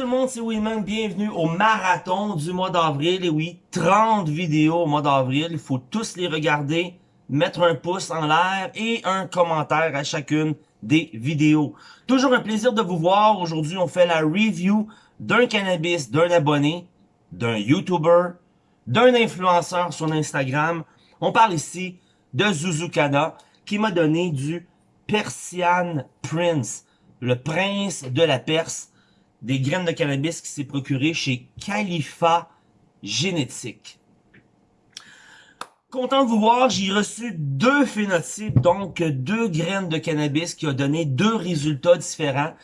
tout le monde, c'est Winman, bienvenue au marathon du mois d'avril. Et oui, 30 vidéos au mois d'avril, il faut tous les regarder, mettre un pouce en l'air et un commentaire à chacune des vidéos. Toujours un plaisir de vous voir. Aujourd'hui, on fait la review d'un cannabis, d'un abonné, d'un YouTuber, d'un influenceur sur Instagram. On parle ici de Zuzukana qui m'a donné du Persian Prince, le prince de la Perse des graines de cannabis qui s'est procuré chez Khalifa Génétique. Content de vous voir, j'ai reçu deux phénotypes, donc deux graines de cannabis qui ont donné deux résultats différents.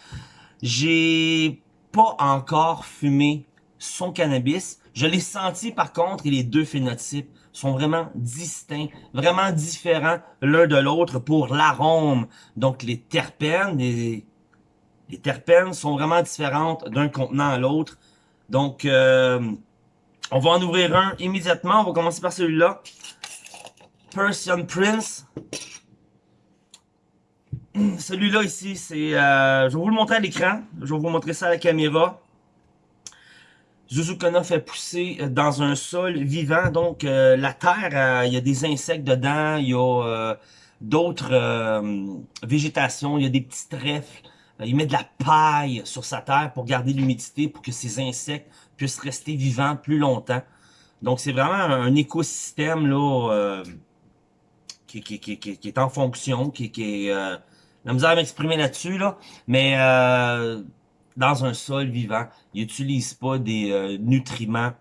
J'ai pas encore fumé son cannabis. Je l'ai senti par contre et les deux phénotypes sont vraiment distincts, vraiment différents l'un de l'autre pour l'arôme. Donc les terpènes, les les terpènes sont vraiment différentes d'un contenant à l'autre. Donc, euh, on va en ouvrir un immédiatement. On va commencer par celui-là. Persian Prince. Celui-là ici, c'est... Euh, je vais vous le montrer à l'écran. Je vais vous montrer ça à la caméra. Zuzukana fait pousser dans un sol vivant. Donc, euh, la terre, il y a des insectes dedans. Il y a d'autres végétations. Il y a des petits trèfles. Euh, il met de la paille sur sa terre pour garder l'humidité, pour que ces insectes puissent rester vivants plus longtemps. Donc, c'est vraiment un écosystème là euh, qui, est en fonction, qui, qui est... Euh, la misère à m'exprimer là-dessus, là, mais euh, dans un sol vivant, il n'utilise pas des nutriments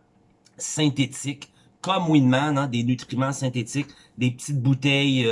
synthétiques, comme Winman, hein, des nutriments synthétiques, des petites bouteilles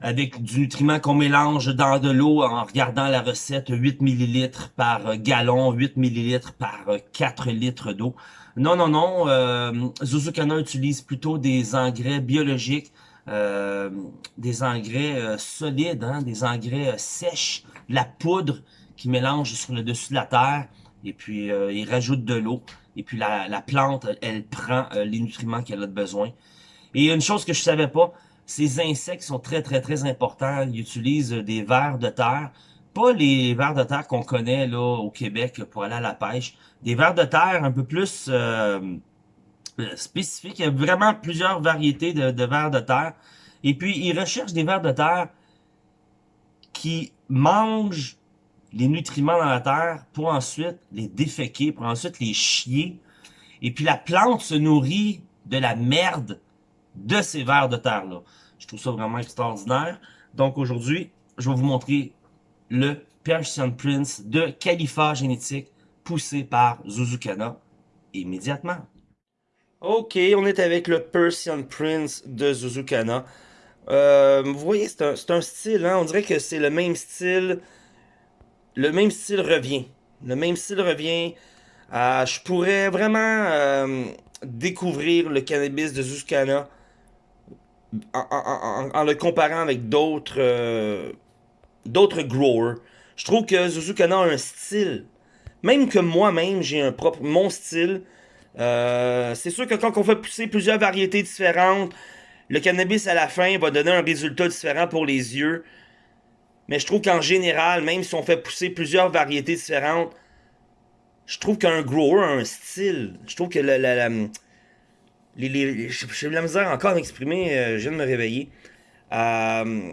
avec du nutriment qu'on mélange dans de l'eau en regardant la recette 8 ml par gallon, 8 ml par 4 litres d'eau. Non, non, non, euh, Zuzukana utilise plutôt des engrais biologiques, euh, des engrais euh, solides, hein, des engrais euh, sèches, la poudre qui mélange sur le dessus de la terre, et puis il rajoute de l'eau, et puis la, la, plante, elle prend les nutriments qu'elle a besoin. Et une chose que je savais pas, ces insectes sont très, très, très importants. Ils utilisent des vers de terre. Pas les vers de terre qu'on connaît là au Québec pour aller à la pêche. Des vers de terre un peu plus euh, spécifiques. Il y a vraiment plusieurs variétés de, de vers de terre. Et puis, ils recherchent des vers de terre qui mangent les nutriments dans la terre pour ensuite les déféquer, pour ensuite les chier. Et puis la plante se nourrit de la merde de ces vers de terre-là. Je trouve ça vraiment extraordinaire. Donc aujourd'hui, je vais vous montrer le Persian Prince de Khalifa Génétique poussé par Zuzukana immédiatement. Ok, on est avec le Persian Prince de Zuzukana. Euh, vous voyez, c'est un, un, style, hein? on dirait que c'est le même style. Le même style revient. Le même style revient. Euh, je pourrais vraiment euh, découvrir le cannabis de Zuzukana en, le comparant avec d'autres euh, d'autres growers, je trouve que Zuzukana a un style. Même que moi-même, j'ai un propre mon style. Euh, c'est sûr que quand on fait pousser plusieurs variétés différentes, le cannabis à la fin va donner un résultat différent pour les yeux. Mais je trouve qu'en général, même si on fait pousser plusieurs variétés différentes, je trouve qu'un grower a un style. Je trouve que la, la j'ai eu la misère encore d'exprimer, euh, je viens de me réveiller. Euh,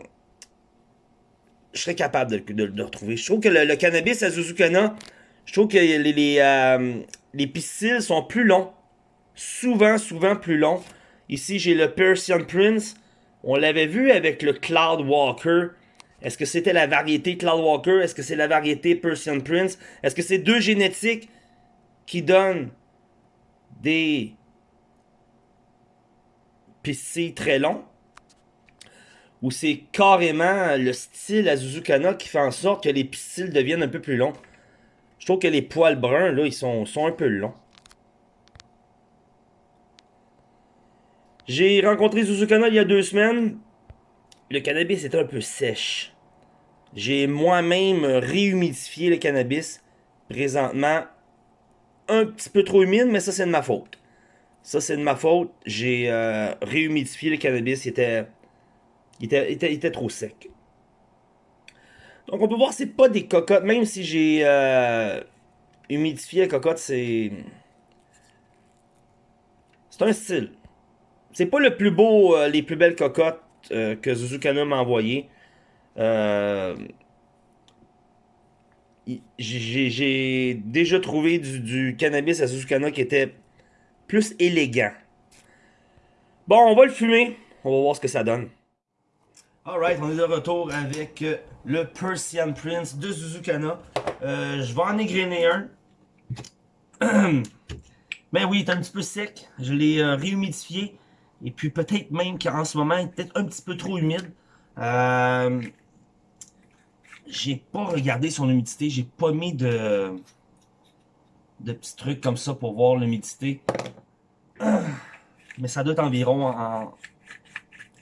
je serais capable de, le retrouver. Je trouve que le, cannabis à Zuzukana, je trouve que les, les, euh, les pistils sont plus longs. Souvent, souvent plus longs. Ici, j'ai le Persian Prince. On l'avait vu avec le Cloud Walker. Est-ce que c'était la variété Cloud Walker? Est-ce que c'est la variété Persian Prince? Est-ce que c'est deux génétiques qui donnent des c'est très long, ou c'est carrément le style à Zuzukana qui fait en sorte que les pistils deviennent un peu plus longs. Je trouve que les poils bruns, là, ils sont, un peu longs. J'ai rencontré Zuzukana il y a deux semaines. Le cannabis était un peu sèche. J'ai moi-même réhumidifié le cannabis. Présentement, un petit peu trop humide, mais ça c'est de ma faute. Ça, c'est de ma faute. J'ai euh, réhumidifié le cannabis. Il était, il était, trop sec. Donc, on peut voir c'est pas des cocottes. Même si j'ai... Euh, humidifier la cocotte, c'est... C'est un style. C'est pas le plus beau, euh, les plus belles cocottes que Zuzukana m'a envoyé. Euh, J'ai déjà trouvé du, du cannabis à Zuzukana qui était plus élégant. Bon, on va le fumer. On va voir ce que ça donne. Alright, on est de retour avec euh, le Persian Prince de Zuzukana. Euh, je vais en égrainer un. Mais oui, il est un petit peu sec. Je l'ai euh, réhumidifié. Et puis peut-être même qu'en ce moment, il est peut-être un petit peu trop humide. J'ai pas regardé son humidité. J'ai pas mis de, de petits trucs comme ça pour voir l'humidité. Mais ça doit être environ en,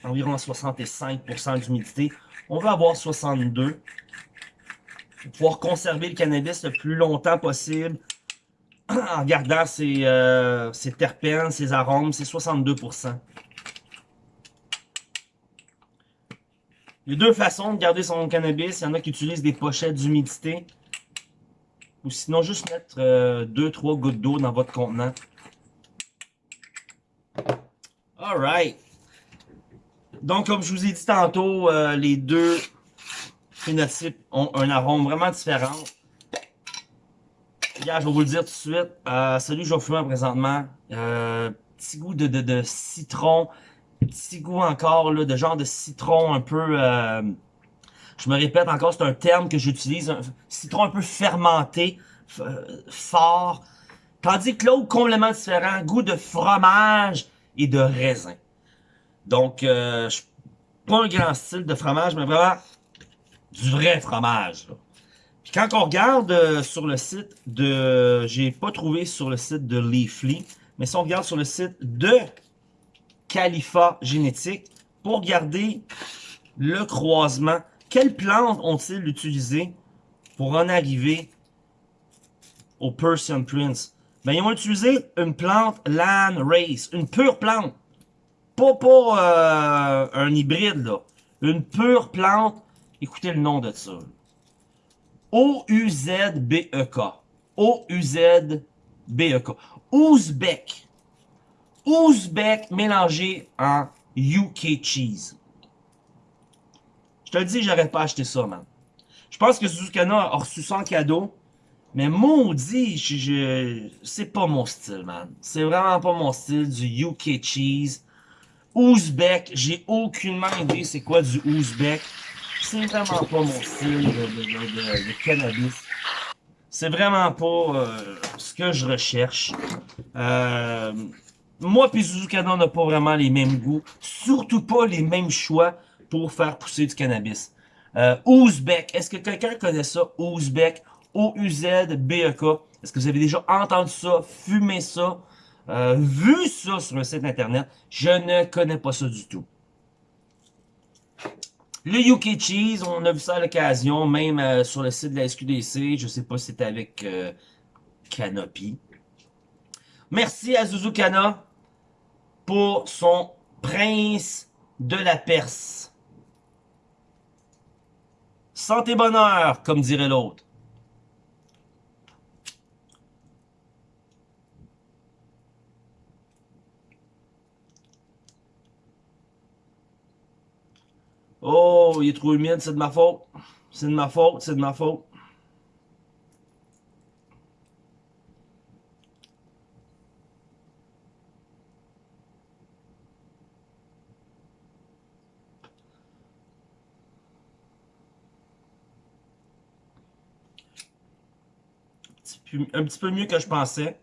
environ 65% d'humidité. On va avoir 62 pour pouvoir conserver le cannabis le plus longtemps possible en gardant ses, euh, ses terpènes, ses arômes, c'est 62%. Il y a deux façons de garder son cannabis. Il y en a qui utilisent des pochettes d'humidité. Ou sinon, juste mettre 2-3 euh, gouttes d'eau dans votre contenant. Alright. Donc, comme je vous ai dit tantôt, euh, les deux phénotypes ont un arôme vraiment différent. Regarde, je vais vous le dire tout de suite. Euh, celui je vais fumer présentement, euh, petit goût de, de, de, citron, petit goût encore là, de genre de citron un peu... Euh, je me répète encore, c'est un terme que j'utilise, un citron un peu fermenté, fort. Tandis que l'autre, complètement différent, goût de fromage et de raisin. Donc, euh, je pas un grand style de fromage, mais vraiment du vrai fromage. Puis quand on regarde euh, sur le site de... J'ai pas trouvé sur le site de Leafly, mais si on regarde sur le site de Califa Génétique, pour regarder le croisement, quelles plantes ont-ils utilisé pour en arriver au Persian Prince? Ben, ils ont utilisé une plante Land Race, une pure plante. Pas, pas euh, un hybride, là. Une pure plante. Écoutez le nom de ça. O-U-Z-B-E-K. O-U-Z-B-E-K. Ouzbek. Ouzbek mélangé en UK cheese. Te le dis, j'aurais pas acheté ça, man. Je pense que Suzukana a reçu ça en cadeau. Mais maudit, je, c'est pas mon style, man. C'est vraiment pas mon style du UK cheese. Ouzbek, j'ai aucunement idée c'est quoi du Ouzbek. C'est vraiment pas mon style de, cannabis. C'est vraiment pas euh, ce que je recherche. Euh, moi et Suzukana n'a pas vraiment les mêmes goûts. Surtout pas les mêmes choix pour faire pousser du cannabis. Euh, Ouzbek, est-ce que quelqu'un connaît ça? Ouzbek, O-U-Z-B-E-K. Est-ce que vous avez déjà entendu ça, fumé ça? Euh, vu ça sur un site internet, je ne connais pas ça du tout. Le UK Cheese, on a vu ça à l'occasion, même euh, sur le site de la SQDC. Je sais pas si c'était avec Canopy. Merci à Zuzukana pour son Prince de la Perse. Santé bonheur, comme dirait l'autre. Oh, il est trop humide, c'est de ma faute. C'est de ma faute, c'est de ma faute. Un petit peu mieux que je pensais.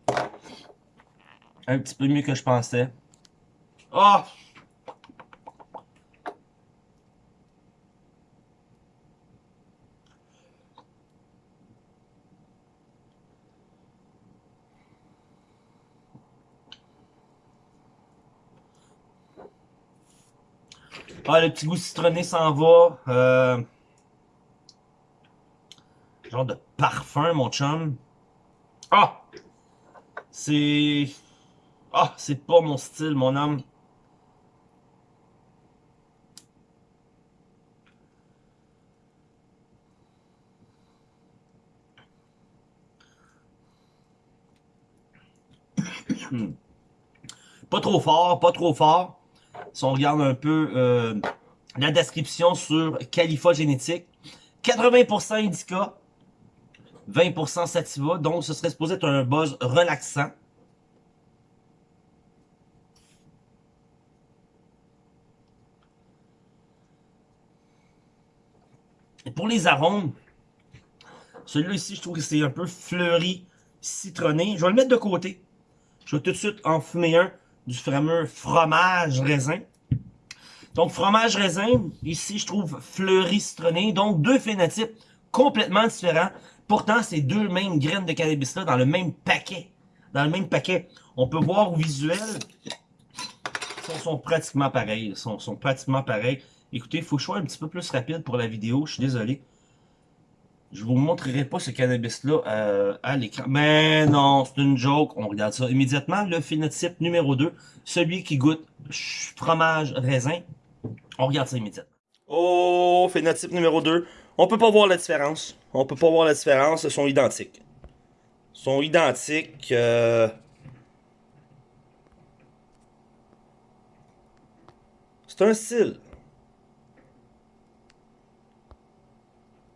Un petit peu mieux que je pensais. Oh! Ah, le petit goût citronné s'en va. Euh... Genre de parfum, mon chum. Ah! C'est... Ah, c'est pas mon style, mon âme. Pas trop fort, pas trop fort. Si on regarde un peu euh, la description sur Califa Génétique, 80% Indica, 20% Sativa, donc ce serait supposé être un buzz relaxant. Pour les arômes, celui-là ici, je trouve que c'est un peu fleuri, citronné. Je vais le mettre de côté. Je vais tout de suite en fumer un du fameux fromage raisin. Donc, fromage raisin, ici, je trouve fleuri citronné. Donc, deux phénotypes complètement différents. Pourtant, c'est deux mêmes graines de cannabis-là dans le même paquet. Dans le même paquet. On peut voir au visuel, ils sont, pratiquement pareils. Ils sont, sont pratiquement pareils. Écoutez, il faut que je sois un petit peu plus rapide pour la vidéo. Je suis désolé. Je vous montrerai pas ce cannabis-là euh, à l'écran. Mais non, c'est une joke. On regarde ça immédiatement. Le phénotype numéro 2, celui qui goûte fromage raisin. On regarde ça immédiatement. Oh, phénotype numéro 2. On peut pas voir la différence. On peut pas voir la différence. Ils sont identiques. Ils sont identiques. Euh, c'est un style.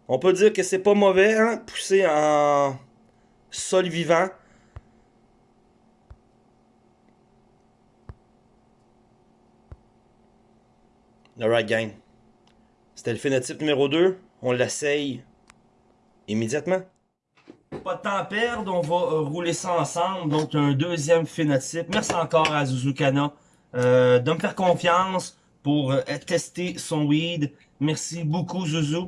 On peut dire que c'est pas mauvais, hein, poussé en sol vivant. Alright, gang. C'était le phénotype numéro 2. On l'essaye immédiatement. Pas de temps à perdre, on va euh, rouler ça ensemble. Donc, un deuxième phénotype. Merci encore à Zuzukana euh, de me faire confiance pour euh, tester son weed. Merci beaucoup, Zuzu.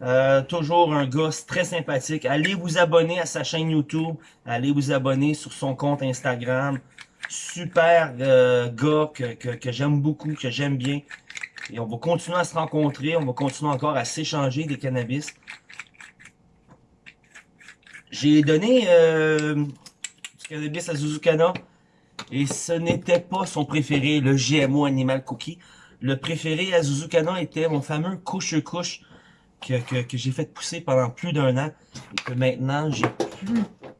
Euh, toujours un gars très sympathique. Allez vous abonner à sa chaîne YouTube. Allez vous abonner sur son compte Instagram. Super euh, gars que, j'aime beaucoup, que j'aime bien. Et on va continuer à se rencontrer. On va continuer encore à s'échanger des cannabis. J'ai donné euh, du cannabis à Zuzukana. Et ce n'était pas son préféré, le GMO Animal Cookie. Le préféré à Zuzukana était mon fameux couche-couche que, que, j'ai fait pousser pendant plus d'un an et que maintenant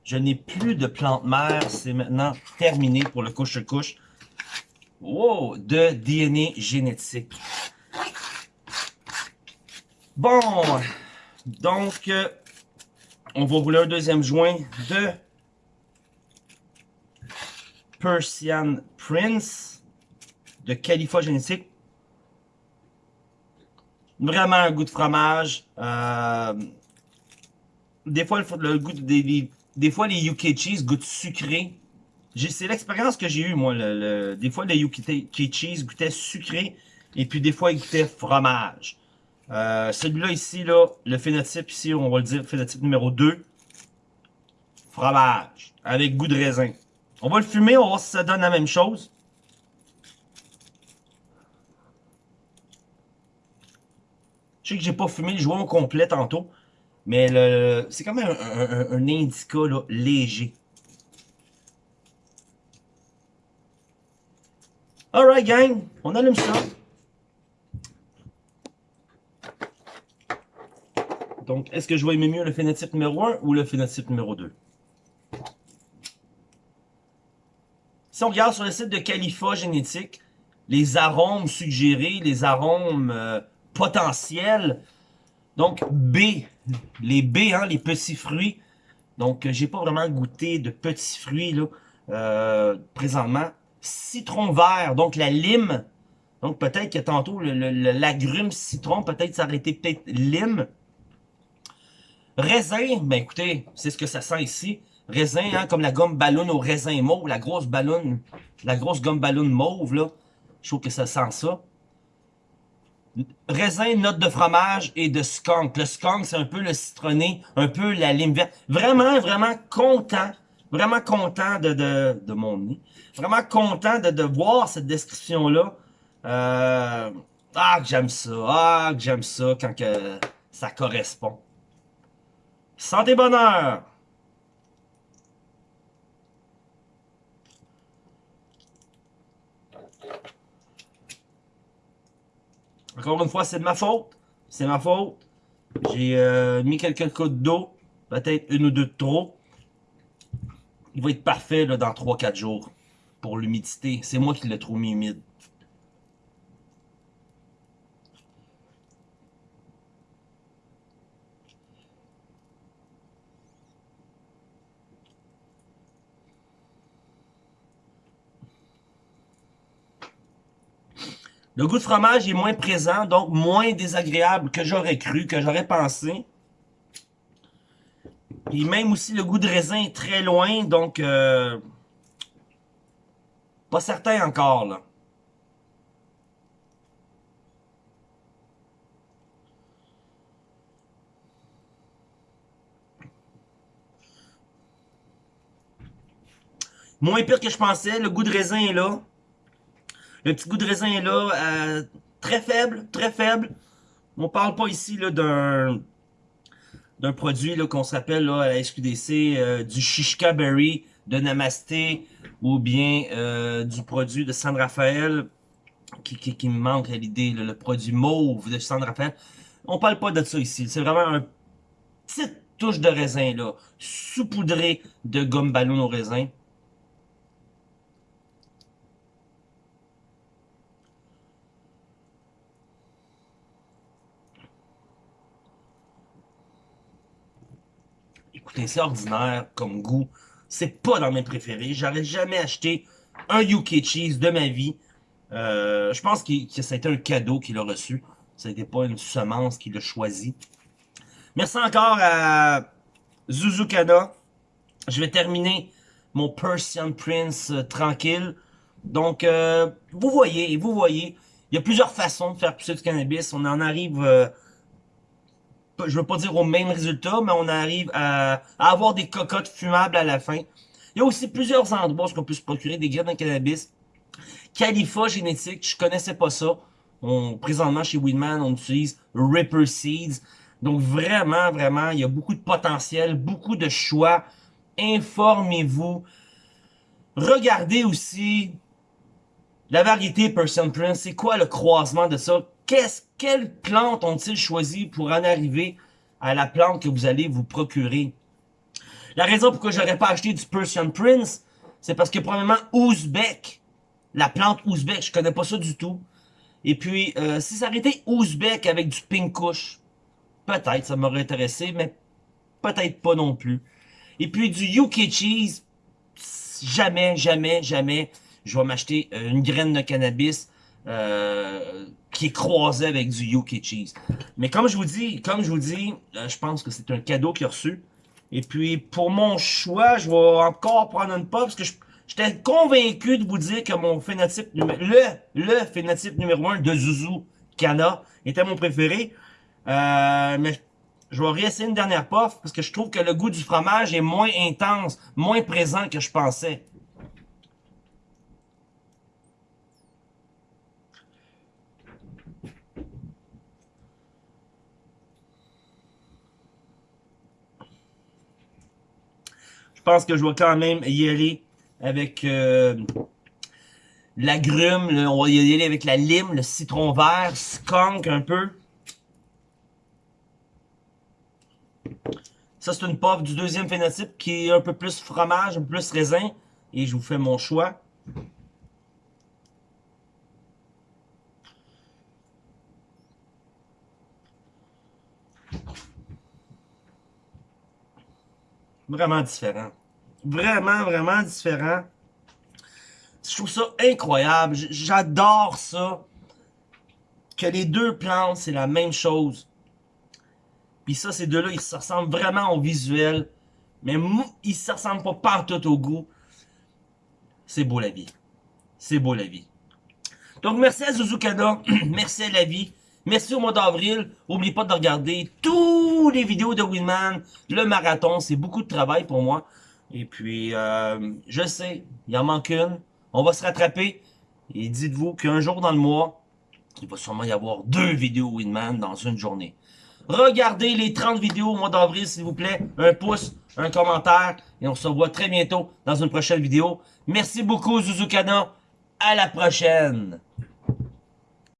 je n'ai plus de plantes mères. C'est maintenant terminé pour le couche-couche. Wow, de DNA génétique. Bon, donc, euh, on va rouler un deuxième joint de Persian Prince de Califa Génétique vraiment un goût de fromage. Euh, des fois, le, goût des, des, fois, les UK cheese goûtent sucré. C'est l'expérience que j'ai eue, moi. Le, des fois, les UK cheese goûtaient sucré. Et puis, des fois, ils goûtaient fromage. Euh, Celui-là, ici, là, le phénotype, ici, on va le dire, phénotype numéro 2. Fromage. Avec goût de raisin. On va le fumer, on va voir si ça donne la même chose. Je sais que j'ai pas fumé le joint au complet tantôt. Mais le c'est quand même un, indica léger. Alright gang, on allume ça. Donc, est-ce que je vais aimer mieux le phénotype numéro 1 ou le phénotype numéro 2? Si on regarde sur le site de Califa Génétique, les arômes suggérés, les arômes euh, potentiel. Donc, B, les B, hein, les petits fruits. Donc, euh, j'ai pas vraiment goûté de petits fruits là euh, présentement. Citron vert, donc la lime. Donc, peut-être que tantôt, l'agrume citron, peut-être ça aurait peut-être lime. Raisin, ben écoutez, c'est ce que ça sent ici. Raisin, hein, comme la gomme ballon au raisin mauve, la grosse ballon, la grosse gomme ballon mauve, là. Je trouve que ça sent ça. Raisin, note de fromage et de skunk. Le skunk, c'est un peu le citronné, un peu la lime verte. Vraiment, vraiment content, vraiment content de, de, de mon nez. Vraiment content de, de voir cette description-là. Euh, ah, que j'aime ça. Ah, que j'aime ça quand que ça correspond. Santé bonheur! Encore une fois, c'est de ma faute. C'est ma faute. J'ai euh, mis quelques gouttes d'eau. Peut-être une ou deux de trop. Il va être parfait là, dans 3-4 jours. pour l'humidité. C'est moi qui l'ai trop mis humide. Le goût de fromage est moins présent, donc moins désagréable que j'aurais cru, que j'aurais pensé. Et même aussi le goût de raisin est très loin, donc euh, pas certain encore là. Moins pire que je pensais, le goût de raisin est là. Le petit goût de raisin est là, euh, très faible, très faible. On parle pas ici d'un d'un produit qu'on s'appelle à la SQDC euh, du Shishka Berry de Namasté ou bien euh, du produit de San Rafael qui, qui, me manque à l'idée, le produit mauve de San Rafael. On parle pas de ça ici. C'est vraiment un petite touche de raisin là, saupoudré de gomme ballon au raisin. C'est ordinaire comme goût. C'est pas dans mes préférés. J'aurais jamais acheté un UK Cheese de ma vie. Euh, je pense que, été un cadeau qu'il a reçu. Ça n'était pas une semence qu'il a choisi. Merci encore à Zuzukana. Je vais terminer mon Persian Prince euh, tranquille. Donc, euh, vous voyez, vous voyez, il y a plusieurs façons de faire pousser du cannabis. On en arrive je veux pas dire au même résultat, mais on arrive à, avoir des cocottes fumables à la fin. Il y a aussi plusieurs endroits où on peut se procurer des graines de cannabis. Califa génétique, je connaissais pas ça. On, présentement, chez Weedman, on utilise Ripper Seeds. Donc vraiment, vraiment, il y a beaucoup de potentiel, beaucoup de choix. Informez-vous. Regardez aussi la variété Person Prince. C'est quoi le croisement de ça? qu'est-ce, quelle plante ont-ils choisi pour en arriver à la plante que vous allez vous procurer? La raison pourquoi j'aurais pas acheté du Persian Prince, c'est parce que probablement Ouzbek, la plante Ouzbek, je connais pas ça du tout. Et puis, euh, si ça aurait été Ouzbek avec du Pink peut-être ça m'aurait intéressé, mais peut-être pas non plus. Et puis du UK Cheese, jamais, jamais, jamais, je vais m'acheter euh, une graine de cannabis euh, qui est croisé avec du UK cheese. Mais comme je vous dis, comme je vous dis, euh, je pense que c'est un cadeau qu'il a reçu. Et puis, pour mon choix, je vais encore prendre une pop parce que j'étais convaincu de vous dire que mon phénotype numéro le, le phénotype numéro 1 de Zuzu Kana était mon préféré. Mais je vais réessayer une dernière puff parce que je trouve que le goût du fromage est moins intense, moins présent que je pensais. Pense que je vais quand même y aller avec euh, l'agrume. On va y aller avec la lime, le citron vert, skunk un peu. Ça, c'est une puff du deuxième phénotype qui est un peu plus fromage, un peu plus raisin. Et je vous fais mon choix. Vraiment différent. Vraiment, vraiment différent. Je trouve ça incroyable. J'adore ça. Que les deux plantes, c'est la même chose. Puis ça, ces deux-là, ils se ressemblent vraiment au visuel. Mais ils se ressemblent pas partout au goût. C'est beau la vie. C'est beau la vie. Donc, merci à Zuzukana. merci à la vie. Merci au mois d'avril. N'oubliez pas de regarder les vidéos de Winman. Le marathon, c'est beaucoup de travail pour moi. Et puis, euh, je sais, il en manque une. On va se rattraper. Et dites-vous qu'un jour dans le mois, il va sûrement y avoir deux vidéos Winman dans une journée. Regardez les 30 vidéos au mois d'avril, s'il vous plaît. Un pouce, un commentaire. Et on se revoit très bientôt dans une prochaine vidéo. Merci beaucoup, Zuzukana. À la prochaine.